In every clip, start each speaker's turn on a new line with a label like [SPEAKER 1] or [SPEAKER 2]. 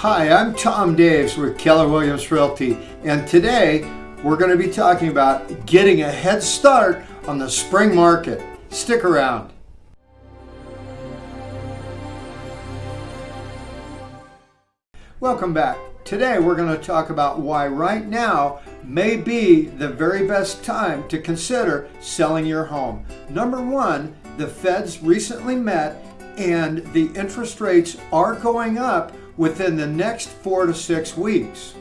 [SPEAKER 1] Hi, I'm Tom Daves with Keller Williams Realty, and today we're going to be talking about getting a head start on the spring market. Stick around. Welcome back. Today we're going to talk about why right now may be the very best time to consider selling your home. Number one, the feds recently met and the interest rates are going up within the next four to six weeks.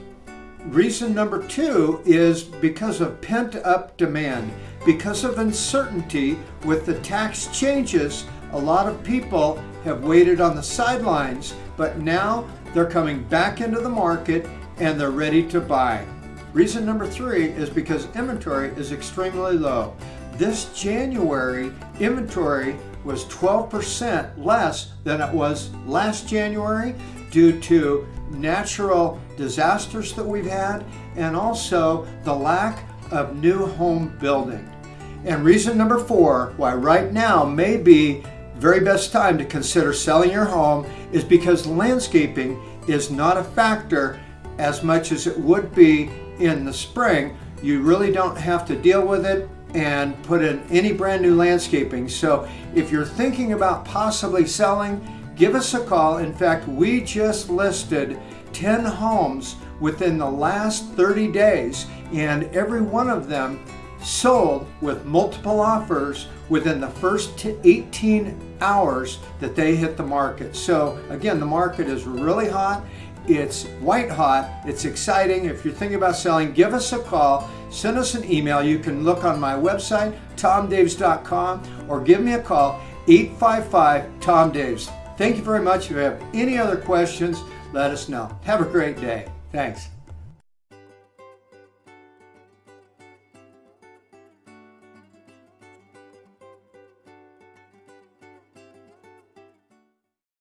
[SPEAKER 1] Reason number two is because of pent up demand. Because of uncertainty with the tax changes, a lot of people have waited on the sidelines, but now they're coming back into the market and they're ready to buy. Reason number three is because inventory is extremely low. This January, inventory was 12% less than it was last January due to natural disasters that we've had and also the lack of new home building. And reason number four why right now may be very best time to consider selling your home is because landscaping is not a factor as much as it would be in the spring. You really don't have to deal with it and put in any brand new landscaping. So if you're thinking about possibly selling, give us a call. In fact, we just listed 10 homes within the last 30 days and every one of them sold with multiple offers within the first 18 hours that they hit the market. So again, the market is really hot. It's white hot. It's exciting. If you're thinking about selling, give us a call. Send us an email. You can look on my website, tomdaves.com, or give me a call, 855-TOM-DAVES. Thank you very much. If you have any other questions, let us know. Have a great day. Thanks.